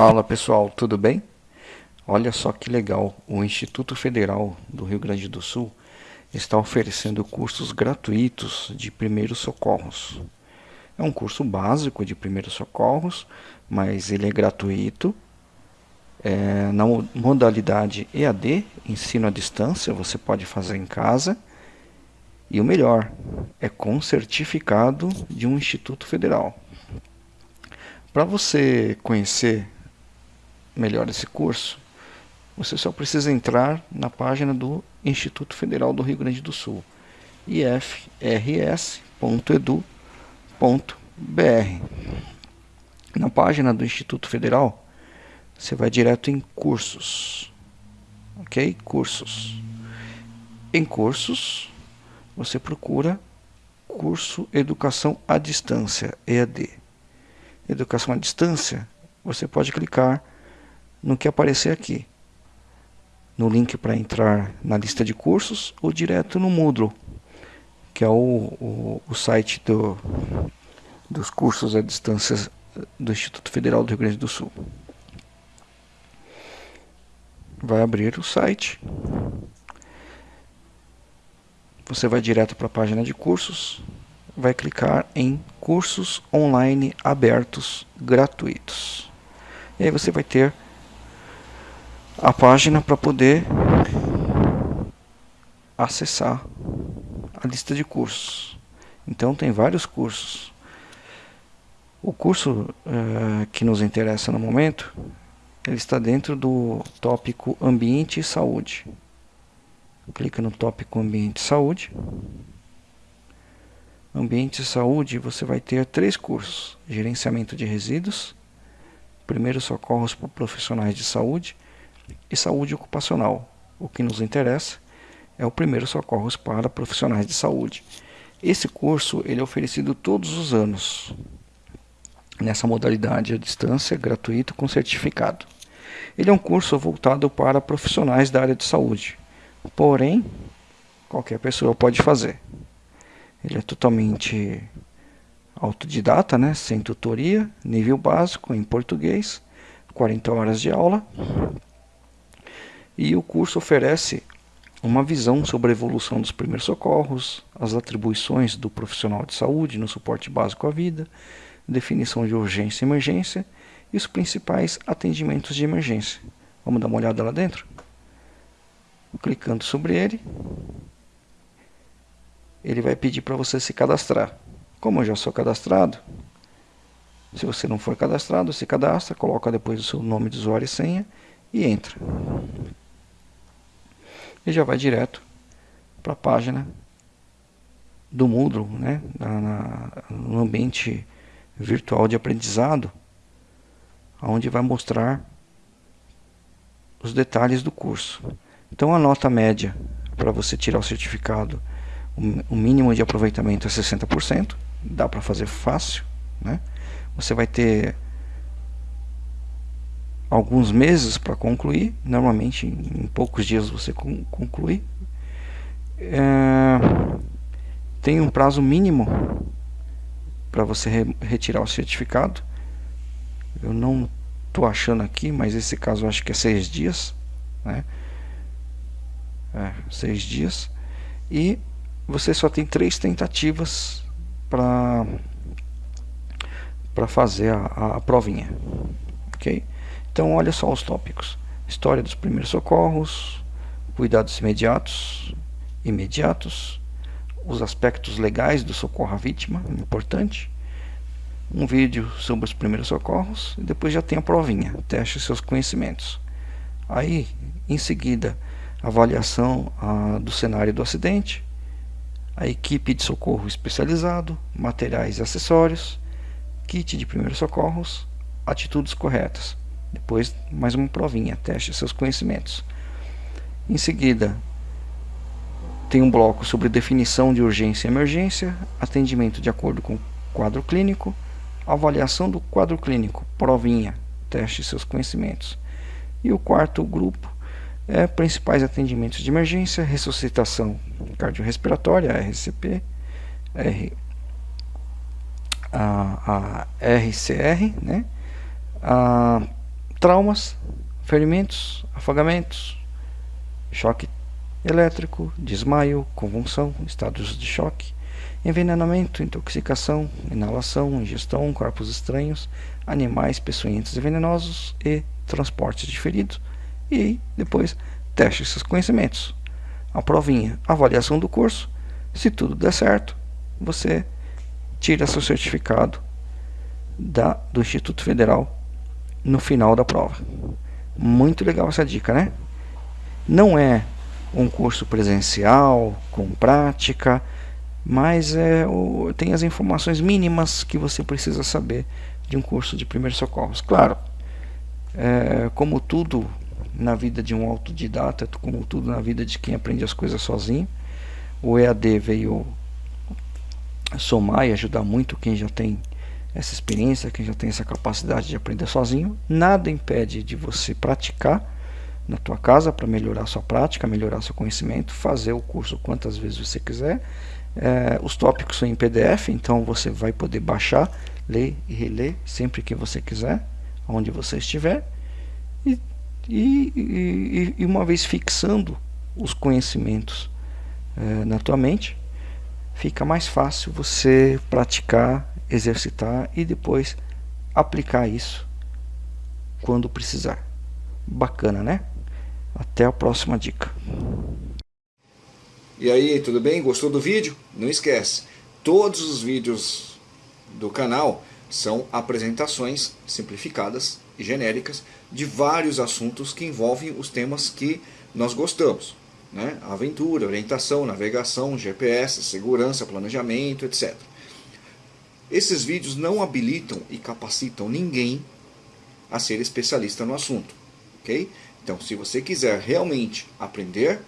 Fala pessoal, tudo bem? Olha só que legal, o Instituto Federal do Rio Grande do Sul está oferecendo cursos gratuitos de primeiros socorros. É um curso básico de primeiros socorros, mas ele é gratuito. É, na modalidade EAD, ensino à distância, você pode fazer em casa. E o melhor, é com certificado de um instituto federal. Para você conhecer melhor esse curso, você só precisa entrar na página do Instituto Federal do Rio Grande do Sul, ifrs.edu.br. Na página do Instituto Federal, você vai direto em cursos. OK? Cursos. Em cursos, você procura curso Educação à Distância, EAD. Educação à Distância, você pode clicar no que aparecer aqui, no link para entrar na lista de cursos ou direto no Moodle, que é o, o, o site do, dos cursos à distância do Instituto Federal do Rio Grande do Sul. Vai abrir o site. Você vai direto para a página de cursos, vai clicar em cursos online abertos gratuitos. E aí você vai ter a página para poder acessar a lista de cursos. Então tem vários cursos. O curso uh, que nos interessa no momento, ele está dentro do tópico Ambiente e Saúde. Clica no tópico Ambiente e Saúde. Ambiente e Saúde, você vai ter três cursos. Gerenciamento de resíduos, primeiros socorros para profissionais de saúde e saúde ocupacional. O que nos interessa é o primeiro socorros para profissionais de saúde. Esse curso ele é oferecido todos os anos nessa modalidade à distância, gratuito com certificado. Ele é um curso voltado para profissionais da área de saúde, porém qualquer pessoa pode fazer. Ele é totalmente autodidata, né? sem tutoria, nível básico em português, 40 horas de aula e o curso oferece uma visão sobre a evolução dos primeiros socorros, as atribuições do profissional de saúde no suporte básico à vida, definição de urgência e emergência e os principais atendimentos de emergência. Vamos dar uma olhada lá dentro? Clicando sobre ele, ele vai pedir para você se cadastrar. Como eu já sou cadastrado, se você não for cadastrado, se cadastra, coloca depois o seu nome de usuário e senha e entra e já vai direto para a página do Moodle, né? Na, na, no ambiente virtual de aprendizado, onde vai mostrar os detalhes do curso. Então a nota média para você tirar o certificado, o mínimo de aproveitamento é 60%, dá para fazer fácil, né? Você vai ter alguns meses para concluir, normalmente em, poucos dias você conclui. É, tem um prazo mínimo para você re retirar o certificado. Eu não estou achando aqui, mas esse caso acho que é seis dias. Né? É, seis dias. E você só tem três tentativas para para fazer a, a provinha. Ok? Então, olha só os tópicos: história dos primeiros socorros, cuidados imediatos, imediatos, os aspectos legais do socorro à vítima, importante. Um vídeo sobre os primeiros socorros e depois já tem a provinha, teste seus conhecimentos. Aí, em seguida, avaliação ah, do cenário do acidente, a equipe de socorro especializado, materiais e acessórios, kit de primeiros socorros, atitudes corretas. Depois, mais uma provinha, teste seus conhecimentos. Em seguida, tem um bloco sobre definição de urgência e emergência, atendimento de acordo com o quadro clínico, avaliação do quadro clínico, provinha, teste seus conhecimentos. E o quarto grupo é principais atendimentos de emergência, ressuscitação cardiorrespiratória, RCP, R, a, a RCR, né? A traumas, ferimentos, afogamentos, choque elétrico, desmaio, convulsão, estados de choque, envenenamento, intoxicação, inalação, ingestão, corpos estranhos, animais peçonhentos e venenosos e transportes de feridos. E depois teste esses conhecimentos. A provinha, avaliação do curso. Se tudo der certo, você tira seu certificado da, do Instituto Federal no final da prova. Muito legal essa dica, né? Não é um curso presencial, com prática, mas é, o, tem as informações mínimas que você precisa saber de um curso de primeiros socorros. Claro, é, como tudo na vida de um autodidata, como tudo na vida de quem aprende as coisas sozinho, o EAD veio somar e ajudar muito quem já tem essa experiência, quem já tem essa capacidade de aprender sozinho. Nada impede de você praticar na tua casa para melhorar sua prática, melhorar seu conhecimento, fazer o curso quantas vezes você quiser. É, os tópicos são em PDF, então você vai poder baixar, ler e reler sempre que você quiser, onde você estiver. E, e, e, e uma vez fixando os conhecimentos é, na tua mente, fica mais fácil você praticar, exercitar e depois aplicar isso quando precisar. Bacana, né? Até a próxima dica. E aí, tudo bem? Gostou do vídeo? Não esquece, todos os vídeos do canal são apresentações simplificadas e genéricas de vários assuntos que envolvem os temas que nós gostamos. Né? Aventura, orientação, navegação, GPS, segurança, planejamento, etc. Esses vídeos não habilitam e capacitam ninguém a ser especialista no assunto. ok? Então, se você quiser realmente aprender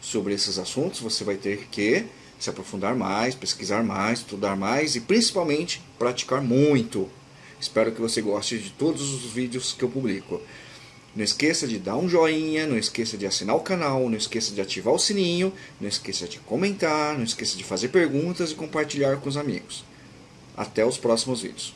sobre esses assuntos, você vai ter que se aprofundar mais, pesquisar mais, estudar mais e principalmente praticar muito. Espero que você goste de todos os vídeos que eu publico. Não esqueça de dar um joinha, não esqueça de assinar o canal, não esqueça de ativar o sininho, não esqueça de comentar, não esqueça de fazer perguntas e compartilhar com os amigos. Até os próximos vídeos.